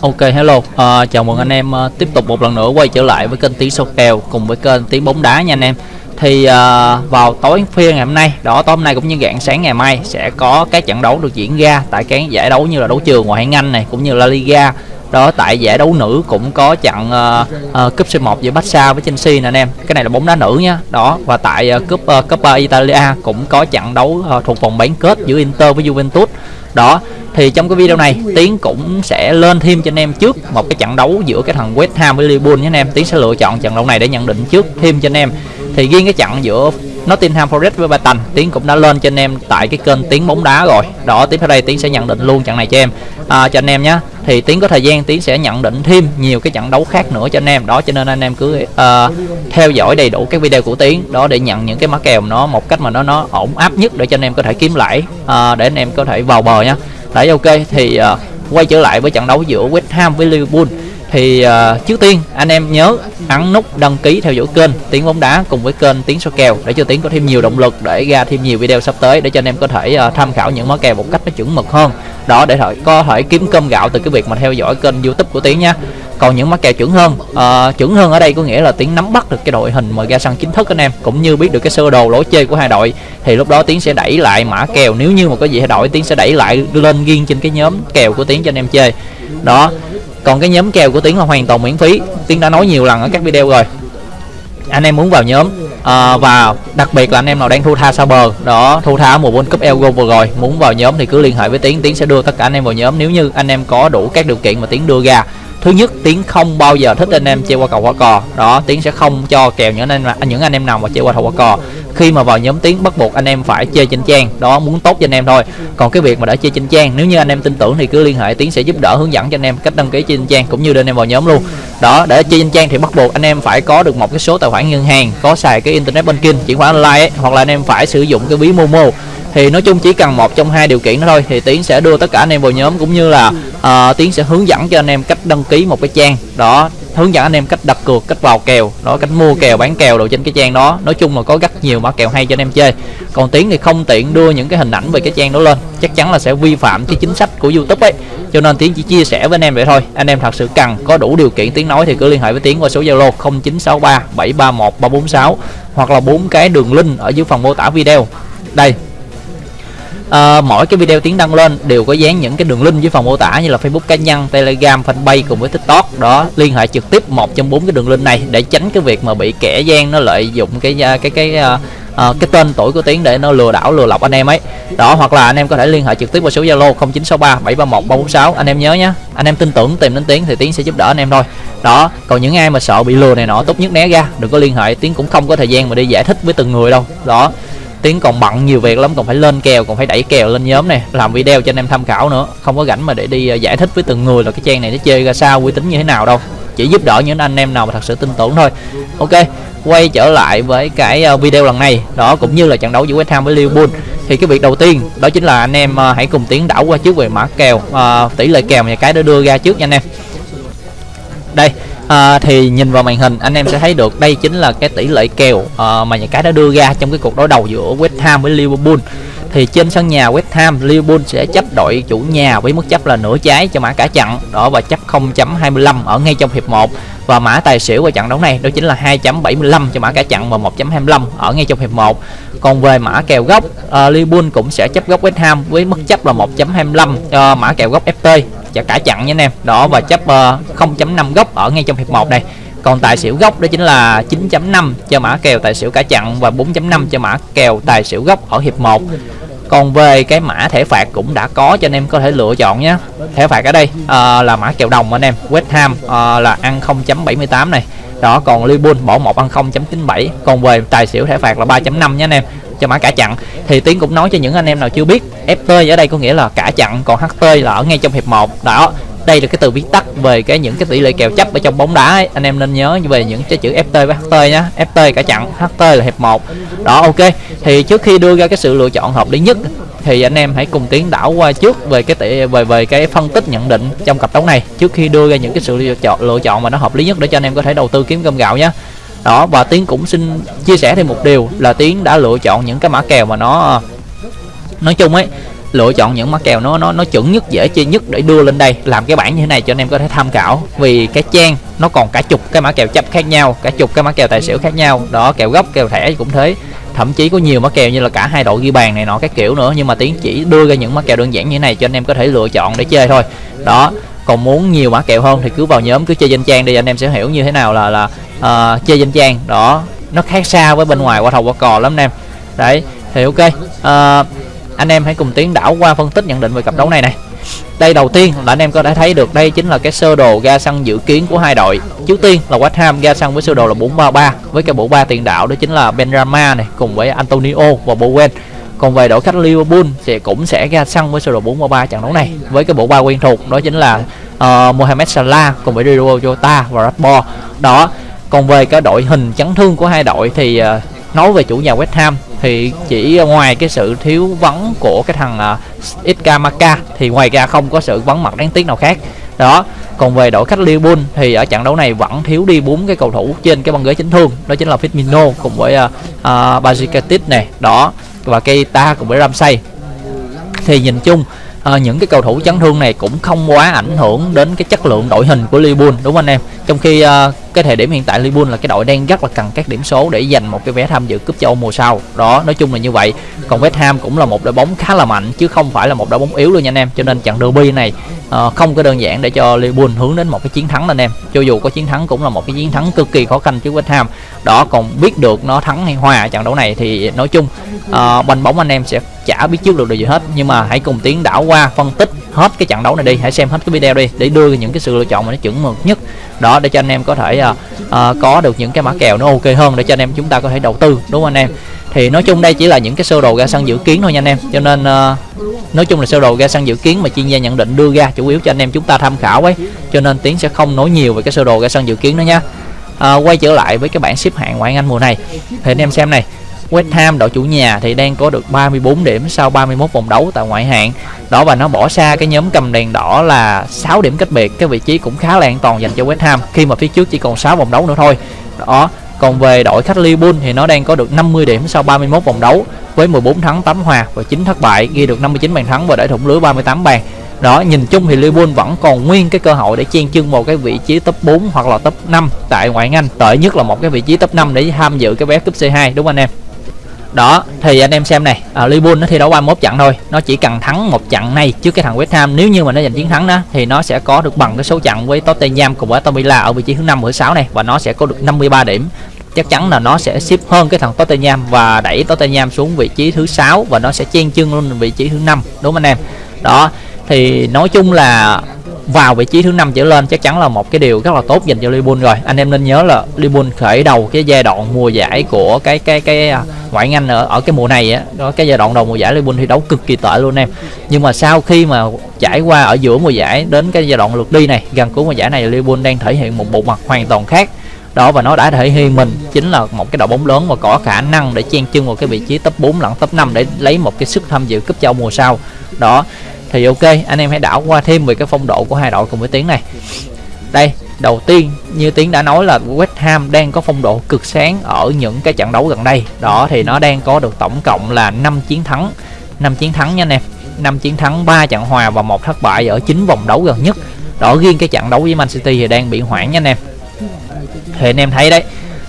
Ok hello, uh, chào mừng anh em uh, tiếp tục một lần nữa quay trở lại với kênh Tiếng Sâu Kèo cùng với kênh Tiếng Bóng Đá nha anh em. Thì uh, vào tối phiên ngày hôm nay, đó tối hôm nay cũng như dạng sáng ngày mai sẽ có các trận đấu được diễn ra tại các giải đấu như là đấu trường ngoại hạng Anh này cũng như là Liga đó tại giải đấu nữ cũng có trận uh, uh, cúp C1 giữa Barca với Chelsea nè anh em. Cái này là bóng đá nữ nhá. Đó và tại uh, cúp ờ, uh, Coppa ờ, Italia cũng có trận đấu uh, thuộc vòng bán kết giữa Inter với Juventus. Đó thì trong cái video này tiến cũng sẽ lên thêm cho anh em trước một cái trận đấu giữa cái thằng West Ham với Liverpool nhé anh em. Tiến sẽ lựa chọn trận đấu này để nhận định trước thêm cho anh em thì riêng cái trận giữa Nottingham Forest với Brighton tiến cũng đã lên cho anh em tại cái kênh tiến bóng đá rồi. Đó tiếp theo đây tiến sẽ nhận định luôn trận này cho em. À, cho anh em nhé thì tiến có thời gian tiến sẽ nhận định thêm nhiều cái trận đấu khác nữa cho anh em. Đó cho nên anh em cứ uh, theo dõi đầy đủ các video của tiến đó để nhận những cái mã kèo nó một cách mà nó nó ổn áp nhất để cho anh em có thể kiếm lãi uh, để anh em có thể vào bờ nhá. Đấy ok thì uh, quay trở lại với trận đấu giữa West Ham với Liverpool thì uh, trước tiên anh em nhớ ấn nút đăng ký theo dõi kênh tiếng bóng đá cùng với kênh tiếng số kèo để cho tiếng có thêm nhiều động lực để ra thêm nhiều video sắp tới để cho anh em có thể uh, tham khảo những món kèo một cách nó chuẩn mực hơn. Đó để có thể kiếm cơm gạo từ cái việc mà theo dõi kênh youtube của tiếng nha. Còn những mắc kèo chuẩn hơn uh, chuẩn hơn ở đây có nghĩa là tiếng nắm bắt được cái đội hình mà ra sân chính thức anh em cũng như biết được cái sơ đồ lối chơi của hai đội. Thì lúc đó tiếng sẽ đẩy lại mã kèo nếu như mà có gì thay đổi tiếng sẽ đẩy lại lên riêng trên cái nhóm kèo của tiếng cho anh em chơi. Đó còn cái nhóm kèo của tiến là hoàn toàn miễn phí. Tiến đã nói nhiều lần ở các video rồi. Anh em muốn vào nhóm à, và đặc biệt là anh em nào đang thu tha xa bờ đó thu tha mùa World Cup Elgo vừa rồi muốn vào nhóm thì cứ liên hệ với tiến tiến sẽ đưa tất cả anh em vào nhóm. Nếu như anh em có đủ các điều kiện mà tiến đưa ra thứ nhất tiến không bao giờ thích anh em chơi qua cầu qua cò đó tiến sẽ không cho kèo những anh em những anh em nào mà chơi qua cầu qua cò khi mà vào nhóm tiến bắt buộc anh em phải chơi trên trang đó muốn tốt cho anh em thôi còn cái việc mà đã chơi trên trang nếu như anh em tin tưởng thì cứ liên hệ tiến sẽ giúp đỡ hướng dẫn cho anh em cách đăng ký trên trang cũng như đưa anh em vào nhóm luôn đó để chơi trên trang thì bắt buộc anh em phải có được một cái số tài khoản ngân hàng có xài cái internet banking chuyển khoản online ấy, hoặc là anh em phải sử dụng cái ví momo thì nói chung chỉ cần một trong hai điều kiện đó thôi. Thì tiến sẽ đưa tất cả anh em vào nhóm cũng như là uh, tiến sẽ hướng dẫn cho anh em cách đăng ký một cái trang. Đó hướng dẫn anh em cách đặt cược cách vào kèo đó cách mua kèo bán kèo đồ trên cái trang đó. Nói chung là có rất nhiều mã kèo hay cho anh em chơi. Còn tiến thì không tiện đưa những cái hình ảnh về cái trang đó lên. Chắc chắn là sẽ vi phạm cái chính sách của youtube ấy. Cho nên tiến chỉ chia sẻ với anh em vậy thôi. Anh em thật sự cần có đủ điều kiện tiếng nói thì cứ liên hệ với tiến qua số zalo 0963 731 346 hoặc là bốn cái đường link ở dưới phần mô tả video. Đây à, mỗi cái video tiến đăng lên đều có dán những cái đường link dưới phần mô tả như là Facebook cá nhân, Telegram, Fanpage cùng với TikTok. Đó liên hệ trực tiếp một trong bốn cái đường link này để tránh cái việc mà bị kẻ gian nó lợi dụng cái à, cái cái, cái uh, cái tên tuổi của tiến để nó lừa đảo lừa lọc anh em ấy. Đó hoặc là anh em có thể liên hệ trực tiếp qua số zalo 0963 731 346 anh em nhớ nhé anh em tin tưởng tìm đến tiến thì tiến sẽ giúp đỡ anh em thôi. Đó còn những ai mà sợ bị lừa này nọ tốt nhất né ra đừng có liên hệ. Tiến cũng không có thời gian mà đi giải thích với từng người đâu. Đó tiến còn bận nhiều việc lắm còn phải lên kèo còn phải đẩy kèo lên nhóm này làm video cho anh em tham khảo nữa. Không có rảnh mà để đi ờ, giải thích với từng người là cái trang này nó chơi ra sao uy tín như thế nào đâu. Chỉ giúp đỡ những anh em nào mà thật sự tin tưởng thôi. Ok quay trở lại với cái ờ, video lần này. Đó cũng như là trận đấu giữa West Ham với Liverpool. Thì cái việc đầu tiên đó chính là anh em ờ, hãy cùng tiến đảo qua trước về mã kèo à, tỷ lệ kèo nhà cái đã đưa ra trước nha anh em à, thì nhìn vào màn hình anh em sẽ thấy được đây chính là cái tỷ lệ kèo à, mà nhà cái đã đưa ra trong cái cuộc đối đầu giữa West Ham với Liverpool. Thì trên sân nhà West Ham Liverpool sẽ chấp đội chủ nhà với mức chấp là nửa trái cho mã cả trận đó và chấp 0.25 ở ngay trong hiệp 1 và mã tài xỉu của trận đấu này đó chính là 2.75 cho mã cả chặn và 1.25 ở ngay trong hiệp 1 còn về mã kèo gốc uh, Liverpool cũng sẽ chấp gốc West Ham với mức chấp là 1.25 cho uh, mã kèo gốc FT và cả chặn nha anh em. Đó và chấp uh, 0.5 góc ở ngay trong hiệp 1 này còn tài xỉu gốc đó chính là 9.5 cho mã kèo tài xỉu cả chặn và 4.5 cho mã kèo tài xỉu gốc ở hiệp 1 còn về cái mã thẻ phạt cũng đã có cho anh em có thể lựa chọn nhé. Thẻ phạt ở đây uh, là mã kèo đồng anh em. West Ham uh, là ăn 0.78 này. Đó còn Liverpool bỏ một ăn 0.97 còn về tài xỉu thẻ phạt là 3.5 nhé anh em cho mã cả chặn. Thì tiến cũng nói cho những anh em nào chưa biết FT ở đây có nghĩa là cả chặn, còn HT là ở ngay trong hiệp 1 đó, đây là cái từ viết tắt về cái những cái tỷ lệ kèo chấp ở trong bóng đá ấy. anh em nên nhớ về những cái chữ FT với HT nhá. FT cả chặn HT là hiệp 1 đó, ok. Thì trước khi đưa ra cái sự lựa chọn hợp lý nhất, thì anh em hãy cùng tiến đảo qua trước về cái tỷ, về về cái phân tích nhận định trong cặp đấu này. Trước khi đưa ra những cái sự lựa chọn lựa chọn mà nó hợp lý nhất để cho anh em có thể đầu tư kiếm cơm gạo nhé đó, và tiến cũng xin chia sẻ thêm một điều là tiến đã lựa chọn những cái mã kèo mà nó, nói chung ấy, lựa chọn những mã kèo nó nó nó chuẩn nhất, dễ chơi nhất để đưa lên đây, làm cái bảng như thế này cho anh em có thể tham khảo. Vì cái trang nó còn cả chục cái mã kèo chấp khác nhau, cả chục cái mã kèo tài xỉu khác nhau. Đó, kèo gốc, kèo thẻ cũng thế. Thậm chí có nhiều mã kèo như là cả hai đội ghi bàn này nọ các kiểu nữa, nhưng mà tiến chỉ đưa ra những mã kèo đơn giản như thế này cho anh em có thể lựa chọn để chơi thôi. Đó, còn muốn nhiều mã kèo hơn thì cứ vào nhóm, cứ chơi danh trang đi, anh em sẽ hiểu như thế nào là là uh, chơi danh trang. Đó nó khác xa với bên ngoài qua thầu qua cò lắm anh em. Đấy thì ok. Uh, anh em hãy cùng tiến đảo qua phân tích nhận định về cặp đấu này này. Đây đầu tiên là anh em có thể thấy được đây chính là cái sơ đồ ga xăng dự kiến của hai đội. Trước tiên là West Ham ga xăng với sơ đồ là 433 với cái bộ ba tiền đạo đó chính là Benrama này cùng với Antonio và Bowen. Còn về đội khách Liverpool thì cũng sẽ ra sân với sơ đồ 433 trận đấu này với cái bộ ba quen thuộc đó chính là uh, Mohamed Salah cùng với Diogo Jota và Rashford đó còn về cái đội hình chấn thương của hai đội thì uh, nói về chủ nhà West Ham thì chỉ ngoài cái sự thiếu vắng của cái thằng ờ, uh, Ikamaka thì ngoài ra không có sự vắng mặt đáng tiếc nào khác. Đó còn về đội khách Liverpool thì ở trận đấu này vẫn thiếu đi bốn cái cầu thủ trên cái băng ghế chấn thương đó chính là Firmino cùng với ờ, uh, uh, Bajikatic này đó và Keita cùng với Ramsey. Thì nhìn chung à, những cái cầu thủ chấn thương này cũng không quá ảnh hưởng đến cái chất lượng đội hình của Liverpool đúng không anh em? Trong khi à, cái thời điểm hiện tại Liverpool là cái đội đang rất là cần các điểm số để giành một cái vé tham dự cúp châu Âu mùa sau. Đó nói chung là như vậy. Còn West Ham cũng là một đội bóng khá là mạnh chứ không phải là một đội bóng yếu luôn nha anh em. Cho nên trận derby này à, không có đơn giản để cho Liverpool hướng đến một cái chiến thắng anh em. Cho dù có chiến thắng cũng là một cái chiến thắng cực kỳ khó khăn trước West Ham. Đó còn biết được nó thắng hay hòa trận đấu này thì nói chung à, banh bóng anh em sẽ chả biết trước được điều gì hết. Nhưng mà hãy cùng tiến đảo qua phân tích hết cái trận đấu này đi. Hãy xem hết cái video đi để đưa những cái sự lựa chọn mà nó chuẩn mực nhất. Đó để cho anh em có thể uh, uh, có được những cái mã kèo nó ok hơn để cho anh em chúng ta có thể đầu tư đúng không anh em? Thì nói chung đây chỉ là những cái sơ đồ ra sân dự kiến thôi nha anh em. Cho nên uh, nói chung là sơ đồ ra sân dự kiến mà chuyên gia nhận định đưa ra chủ yếu cho anh em chúng ta tham khảo ấy. Cho nên tiến sẽ không nói nhiều về cái sơ đồ ra sân dự kiến đó nha. À, quay trở lại với cái bảng xếp hạng ngoại hạng Anh mùa này. Thì anh em xem này. West Ham, đội chủ nhà, thì đang có được 34 điểm sau 31 vòng đấu tại ngoại hạng. Đó, và nó bỏ xa cái nhóm cầm đèn đỏ là 6 điểm cách biệt, cái vị trí cũng khá là an toàn dành cho West Ham. Khi mà phía trước chỉ còn 6 vòng đấu nữa thôi. Đó, còn về đội khách Liverpool thì nó đang có được 50 điểm sau 31 vòng đấu với 14 thắng 8 hòa và 9 thất bại, ghi được 59 bàn thắng và để thủng lưới 38 bàn. Đó, nhìn chung thì Liverpool vẫn còn nguyên cái cơ hội để chen chân một cái vị trí top 4 hoặc là top 5 tại ngoại hạng Anh. Tệ nhất là một cái vị trí top 5 để tham dự cái vé cúp C2 đúng không anh em? Đó thì anh em xem này. À, Liverpool nó thi đấu 31 trận thôi. Nó chỉ cần thắng một trận này trước cái thằng West Ham. Nếu như mà nó giành chiến thắng đó thì nó sẽ có được bằng cái số trận với Tottenham cùng với Aston Villa ở vị trí thứ năm thứ sáu này. Và nó sẽ có được 53 điểm. Chắc chắn là nó sẽ xếp hơn cái thằng Tottenham và đẩy Tottenham xuống vị trí thứ sáu và nó sẽ chen chân lên vị trí thứ năm. Đúng không anh em? Đó thì nói chung là vào vị trí thứ năm trở lên chắc chắn là một cái điều rất là tốt dành cho Liverpool rồi. Anh em nên nhớ là Liverpool khởi đầu cái giai đoạn mùa giải của cái cái cái à, ngoại Anh ở ở cái mùa này á. Đó, cái giai đoạn đầu mùa giải Liverpool thi đấu cực kỳ tệ luôn em. Nhưng mà sau khi mà trải qua ở giữa mùa giải đến cái giai đoạn lượt đi này, gần cuối mùa giải này Liverpool đang thể hiện một bộ mặt hoàn toàn khác. Đó, và nó đã thể hiện mình chính là một cái đội bóng lớn và có khả năng để chen chân vào cái vị trí top 4 lẫn top 5 để lấy một cái sức tham dự cúp châu mùa sau. Đó thì ok, anh em hãy đảo qua thêm về cái phong độ của hai đội cùng với tiếng này. Đây, đầu tiên, như tiến đã nói là West Ham đang có phong độ cực sáng ở những cái trận đấu gần đây. Đó, thì nó đang có được tổng cộng là 5 chiến thắng 5 chiến thắng nha anh em. 5 chiến thắng 3 trận hòa và một thất bại ở 9 vòng đấu gần nhất. Đó, riêng cái trận đấu với Man City thì đang bị hoãn nha anh em. Thì anh em thấy đấy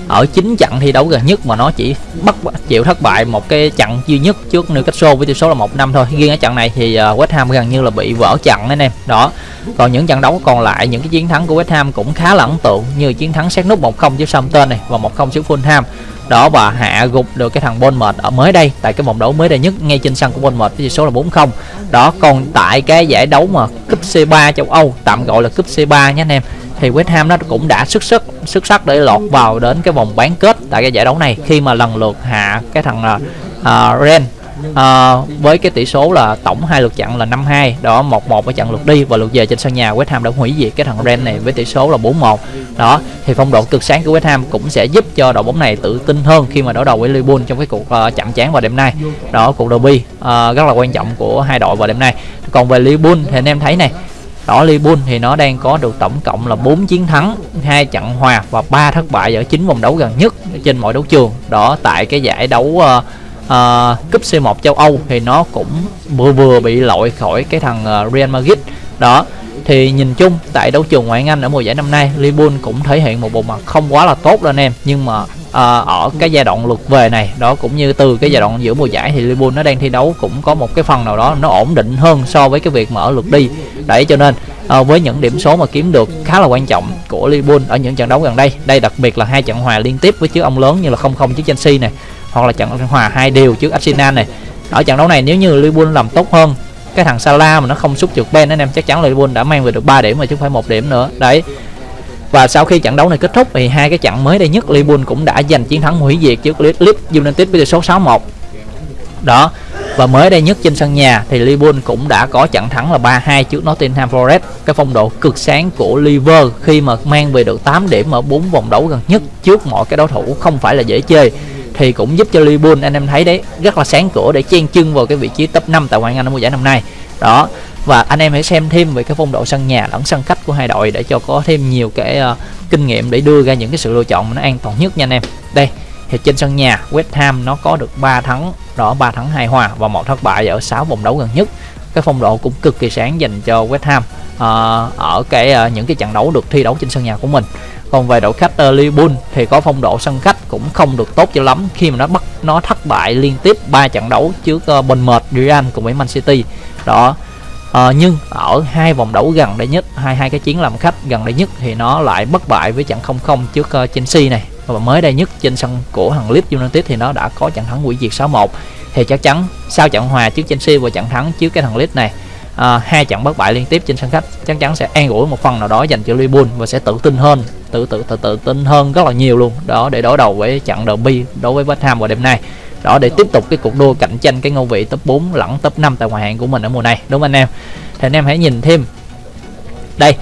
ở chín trận thi đấu gần nhất mà nó chỉ bắt chịu thất bại một cái trận duy nhất trước Newcastle với tỷ số là một năm thôi. Riêng ở trận này thì ờ, West Ham gần như là bị vỡ trận anh em. Đó. Còn những trận đấu còn lại, những cái chiến thắng của West Ham cũng khá là ấn tượng như chiến thắng xét nút 1-0 trước Southampton này và 1-0 trước Fulham. Đó, và hạ gục được cái thằng Bournemouth ở mới đây, tại cái vòng đấu mới đây nhất ngay trên sân của Bournemouth với tỷ số là 4-0 đó, còn tại cái giải đấu mà cúp C3 châu Âu, tạm gọi là cúp C3 nhé anh em thì West Ham nó cũng đã xuất sắc xuất sắc để lọt vào đến cái vòng bán kết tại cái giải đấu này khi mà lần lượt hạ cái thằng uh, Ren uh, với cái tỷ số là tổng hai lượt trận là 5-2 đó 1-1 ở trận lượt đi và lượt về trên sân nhà. West Ham đã hủy diệt cái thằng Ren này với tỷ số là 4-1 đó thì phong độ cực sáng của West Ham cũng sẽ giúp cho đội bóng này tự tin hơn khi mà đối đầu với Liverpool trong cái cuộc uh, chạm trán vào đêm nay. Đó cuộc derby uh, rất là quan trọng của hai đội vào đêm nay. Còn về Liverpool thì anh em thấy này đó Liverpool thì nó đang có được tổng cộng là 4 chiến thắng hai trận hòa và ba thất bại ở chín vòng đấu gần nhất trên mọi đấu trường. Đó tại cái giải đấu uh, uh, cúp C1 châu Âu thì nó cũng vừa vừa bị loại khỏi cái thằng uh, Real Madrid. Đó thì nhìn chung tại đấu trường ngoại hạng Anh ở mùa giải năm nay Liverpool cũng thể hiện một bộ mặt không quá là tốt đâu anh em. Nhưng mà à, ở cái giai đoạn lượt về này đó cũng như từ cái giai đoạn giữa mùa giải thì Liverpool nó đang thi đấu cũng có một cái phần nào đó nó ổn định hơn so với cái việc mở lượt đi. Đấy cho nên à, với những điểm số mà kiếm được khá là quan trọng của Liverpool ở những trận đấu gần đây đây đặc biệt là hai trận hòa liên tiếp với chiếc ông lớn như là 0-0 trước Chelsea này hoặc là trận hòa hai đều trước Arsenal này. Ở trận đấu này nếu như Liverpool làm tốt hơn cái thằng Salah mà nó không xúc trượt Ben anh em chắc chắn là Liverpool đã mang về được 3 điểm mà chứ không phải một điểm nữa. Đấy và sau khi trận đấu này kết thúc thì hai cái trận mới đây nhất Liverpool cũng đã giành chiến thắng hủy diệt trước Leeds United với tỷ số 6-1 đó, và mới đây nhất trên sân nhà thì Liverpool cũng đã có trận thắng là 3-2 trước Nottingham Forest. Cái phong độ cực sáng của Liverpool khi mà mang về được 8 điểm ở 4 vòng đấu gần nhất trước mọi cái đối thủ không phải là dễ chơi, thì cũng giúp cho Liverpool, anh em thấy đấy, rất là sáng cửa để chen chân vào cái vị trí top 5 tại ngoại hạng Anh mùa giải năm nay. Đó và anh em hãy xem thêm về cái phong độ sân nhà lẫn sân khách của hai đội để cho có thêm nhiều cái uh, kinh nghiệm để đưa ra những cái sự lựa chọn nó an toàn nhất nha anh em. Đây thì trên sân nhà West Ham nó có được 3 thắng đó 3 thắng hai hòa và một thất bại ở 6 vòng đấu gần nhất. Cái phong độ cũng cực kỳ sáng dành cho West Ham uh, ở cái uh, những cái trận đấu được thi đấu trên sân nhà của mình. Còn về đội khách uh, Liverpool thì có phong độ sân khách cũng không được tốt cho lắm. Khi mà nó bắt nó thất bại liên tiếp 3 trận đấu trước uh, Bournemouth, Real cùng với Man City. Đó à, nhưng ở hai vòng đấu gần đây nhất hai hai cái chiến làm khách gần đây nhất thì nó lại bất bại với trận 0-0 trước uh, Chelsea này. Và mới đây nhất trên sân của thằng Leeds United thì nó đã có trận thắng hủy diệt 6-1 thì chắc chắn sau trận hòa trước Chelsea và trận thắng trước cái thằng Leeds này à, hai trận bất bại liên tiếp trên sân khách chắc chắn sẽ an ủi một phần nào đó dành cho Liverpool và sẽ tự tin hơn tự tự tự tự tin hơn rất là nhiều luôn. Đó để đối đầu với trận derby đối với West Ham vào đêm nay đó để tiếp tục cái cuộc đua cạnh tranh cái ngôi vị top 4 lẫn top 5 tại ngoại hạng của mình ở mùa này. Đúng không anh em? Thì anh em hãy nhìn thêm. Đây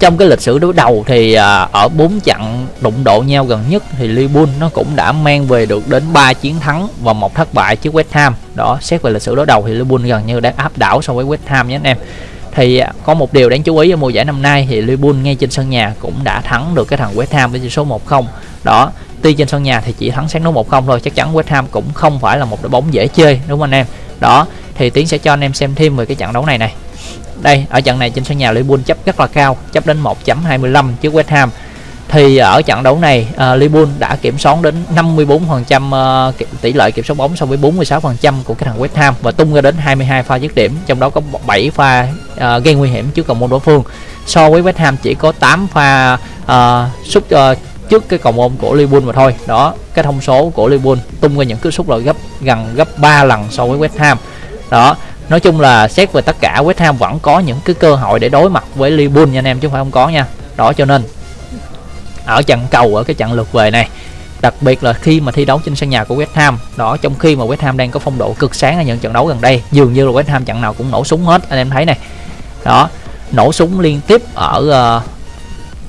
trong cái lịch sử đối đầu thì à, ở bốn trận đụng độ nhau gần nhất thì Liverpool nó cũng đã mang về được đến 3 chiến thắng và một thất bại trước West Ham. Đó xét về lịch sử đối đầu thì Liverpool gần như đã áp đảo so với West Ham nhé anh em. Thì à, có một điều đáng chú ý ở mùa giải năm nay thì Liverpool ngay trên sân nhà cũng đã thắng được cái thằng West Ham với tỷ số 1-0 đó tuy trên sân nhà thì chỉ thắng sáng đấu 1-0 thôi chắc chắn West Ham cũng không phải là một đội bóng dễ chơi đúng không anh em? Đó thì tiến sẽ cho anh em xem thêm về cái trận đấu này này. Đây ở trận này trên sân nhà Liverpool chấp rất là cao chấp đến 1.25 trước West Ham. Thì ở trận đấu này uh, Liverpool đã kiểm soát đến 54% uh, ờ, tỷ lệ kiểm soát bóng so với 46% của cái thằng West Ham và tung ra đến 22 pha dứt điểm trong đó có 7 pha uh, gây nguy hiểm trước cầu môn đối phương. So với West Ham chỉ có 8 pha uh, sút uh, trước cái cầu môn của Liverpool mà thôi. Đó cái thông số của Liverpool tung ra những cú sút là gấp gần gấp 3 lần so với West Ham. Đó nói chung là xét về tất cả West Ham vẫn có những cái cơ hội để đối mặt với Liverpool nha anh em chứ không phải không có nha. Đó cho nên ở trận cầu ở cái trận lượt về này đặc biệt là khi mà thi đấu trên sân nhà của West Ham đó trong khi mà West Ham đang có phong độ cực sáng ở những trận đấu gần đây dường như là West Ham trận nào cũng nổ súng hết anh em thấy này. Đó nổ súng liên tiếp ở uh,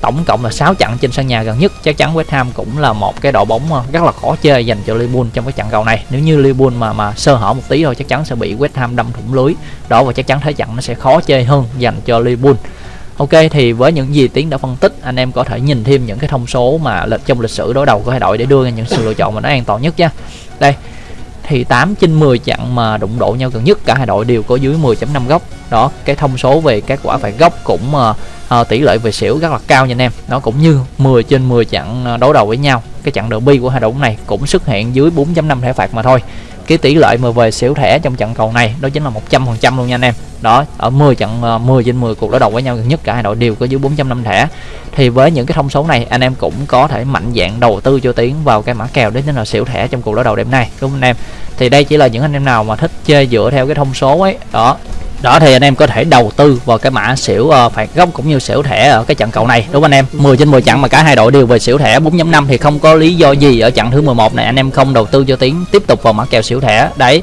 tổng cộng là 6 trận trên sân nhà gần nhất. Chắc chắn West Ham cũng là một cái đội bóng ờ, rất là khó chơi dành cho Liverpool trong cái trận cầu này. Nếu như Liverpool mà mà sơ hở một tí thôi, chắc chắn sẽ bị West Ham đâm thủng lưới. Đó, và chắc chắn thế trận nó sẽ khó chơi hơn dành cho Liverpool. Ok, thì với những gì Tiến đã phân tích, anh em có thể nhìn thêm những cái thông số mà lịch, trong lịch sử đối đầu của hai đội để đưa ra những sự lựa chọn mà nó an toàn nhất nha. Đây, thì 8 trên 10 trận mà đụng độ nhau gần nhất, cả hai đội đều có dưới 10.5 góc. Đó, cái thông số về các quả phạt góc cũng ờ, uh, tỷ lệ về xỉu rất là cao nha anh em. Nó cũng như 10 trên 10 trận ờ, đối đấu đầu với nhau. Cái trận derby của hai đội này cũng xuất hiện dưới 4.5 thẻ phạt mà thôi. Cái tỷ lệ mà về xỉu thẻ trong trận cầu này đó chính là 100% luôn nha anh em. Đó ở 10 trận 10 trên 10 cuộc đối đầu với nhau gần nhất cả hai đội đều có dưới 4.5 thẻ. Thì với những cái thông số này anh em cũng có thể mạnh dạng đầu tư cho tiến vào cái mã kèo đến chính là xỉu thẻ trong cuộc đối đầu đêm nay đúng không anh em? Thì đây chỉ là những anh em nào mà thích chơi dựa theo cái thông số ấy. Đó đó thì anh em có thể đầu tư vào cái mã xỉu uh, phạt góc cũng như xỉu thẻ ở cái trận cầu này. Đúng không anh em? 10 trên 10 trận mà cả hai đội đều về xỉu thẻ. 4.5 thì không có lý do gì ở trận thứ 11 này anh em không đầu tư cho tiếng tiếp tục vào mã kèo xỉu thẻ. Đấy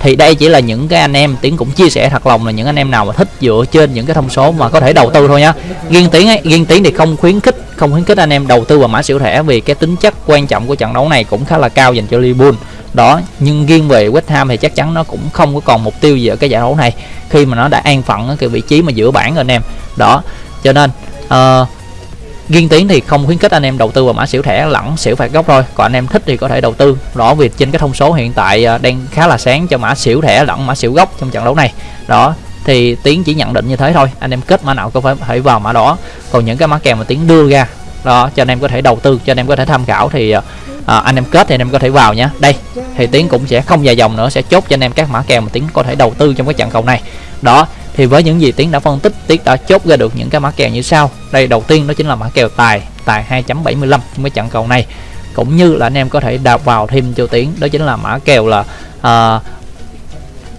thì đây chỉ là những cái anh em tiến cũng chia sẻ thật lòng là những anh em nào mà thích dựa trên những cái thông số mà có thể đầu tư thôi nhá. Riêng tiến ấy riêng tiến thì không khuyến khích không khuyến khích anh em đầu tư vào mã siêu thẻ vì cái tính chất quan trọng của trận đấu này cũng khá là cao dành cho Liverpool. Đó nhưng riêng về West Ham thì chắc chắn nó cũng không có còn mục tiêu gì ở cái giải đấu này. Khi mà nó đã an phận ở cái vị trí mà giữa bảng rồi anh em. Đó cho nên uh, riêng tiến thì không khuyến khích anh em đầu tư vào mã xỉu thẻ lẫn xỉu phạt gốc thôi. Còn anh em thích thì có thể đầu tư. Rõ việc trên cái thông số hiện tại à, đang khá là sáng cho mã xỉu thẻ lẫn mã xỉu gốc trong trận đấu này. Đó thì tiến chỉ nhận định như thế thôi. Anh em kết mã nào có phải phải vào mã đó. Còn những cái mã kèo mà tiến đưa ra đó cho anh em có thể đầu tư cho anh em có thể tham khảo thì à, à, anh em kết thì anh em có thể vào nhé đây thì tiến cũng sẽ không dài dòng nữa sẽ chốt cho anh em các mã kèo mà tiến có thể đầu tư trong cái trận cầu này. Đó thì với những gì tiến đã phân tích tiến đã chốt ra được những cái mã kèo như sau. Đây đầu tiên đó chính là mã kèo tài tài 2.75 trong cái trận cầu này. Cũng như là anh em có thể đạp vào thêm cho tiến đó chính là mã kèo là uh,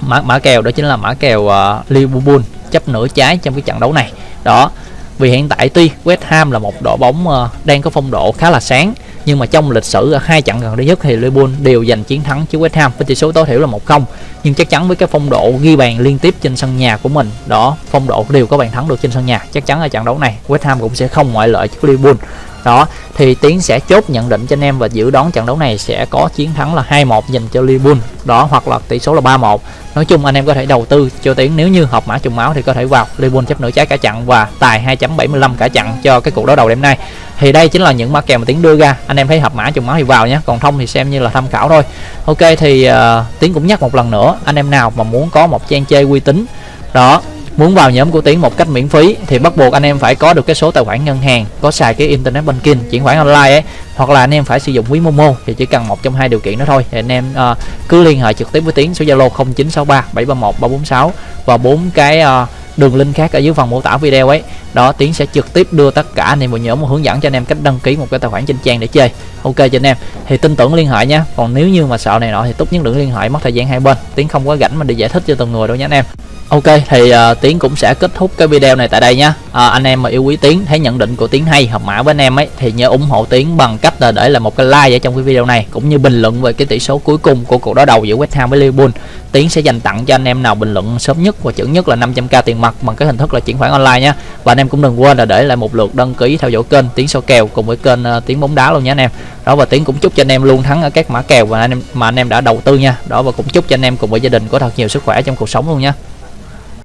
mã mã kèo đó chính là mã kèo uh, Liverpool chấp nửa trái trong cái trận đấu này. Đó vì hiện tại tuy West Ham là một đội bóng uh, đang có phong độ khá là sáng nhưng mà trong lịch sử ở hai trận gần đây nhất thì Liverpool đều giành chiến thắng trước West Ham với tỷ số tối thiểu là 1-0 nhưng chắc chắn với cái phong độ ghi bàn liên tiếp trên sân nhà của mình, đó, phong độ đều có bàn thắng được trên sân nhà. Chắc chắn ở trận đấu này, West Ham cũng sẽ không ngoại lệ trước Liverpool. Đó, thì tiến sẽ chốt nhận định cho anh em và dự đoán trận đấu này sẽ có chiến thắng là 2-1 dành cho Liverpool. Đó, hoặc là tỷ số là 3-1 nói chung anh em có thể đầu tư cho tiến. Nếu như hợp mã trùng máu thì có thể vào Liverpool chấp nửa trái cả chặn và tài 2.75 cả chặn cho cái cuộc đối đầu đêm nay thì đây chính là những mã kèo mà tiến đưa ra. Anh em thấy hợp mã trùng máu thì vào nhé. Còn thông thì xem như là tham khảo thôi. Ok thì uh, tiến cũng nhắc một lần nữa. Anh em nào mà muốn có một trang chơi uy tín đó muốn vào nhóm của tiến một cách miễn phí thì bắt buộc anh em phải có được cái số tài khoản ngân hàng có xài cái internet banking chuyển khoản online ấy hoặc là anh em phải sử dụng ví momo thì chỉ cần một trong hai điều kiện đó thôi. Thì anh em uh, cứ liên hệ trực tiếp với tiến số zalo 0963 731 346 và bốn cái uh, đường link khác ở dưới phần mô tả video ấy. Đó, tiến sẽ trực tiếp đưa tất cả anh em vào nhóm một hướng dẫn cho anh em cách đăng ký một cái tài khoản trên trang để chơi. Ok cho anh em. Thì tin tưởng liên hệ nhé còn nếu như mà sợ này nọ thì tốt nhất đừng liên hệ, mất thời gian hai bên. Tiến không có rảnh mà để giải thích cho từng người đâu nhé anh em. Ok thì uh, Tiến cũng sẽ kết thúc cái video này tại đây nha à, Anh em mà yêu quý Tiến thấy nhận định của Tiến hay hợp mã với anh em ấy Thì nhớ ủng hộ Tiến bằng cách là để lại một cái like ở trong cái video này Cũng như bình luận về cái tỷ số cuối cùng của cuộc đối đầu giữa West Ham với Liverpool. Tiến sẽ dành tặng cho anh em nào bình luận sớm nhất và chuẩn nhất là 500k tiền mặt bằng cái hình thức là chuyển khoản online nhé Và anh em cũng đừng quên là để lại một lượt đăng ký theo dõi kênh Tiến Sâu kèo cùng với kênh uh, Tiến bóng đá luôn nhé anh em. Đó và Tiến cũng chúc cho anh em luôn thắng ở các mã kèo mà anh em mà anh em đã đầu tư nha. Đó và cũng chúc cho anh em cùng với gia đình có thật nhiều sức khỏe trong cuộc sống luôn nha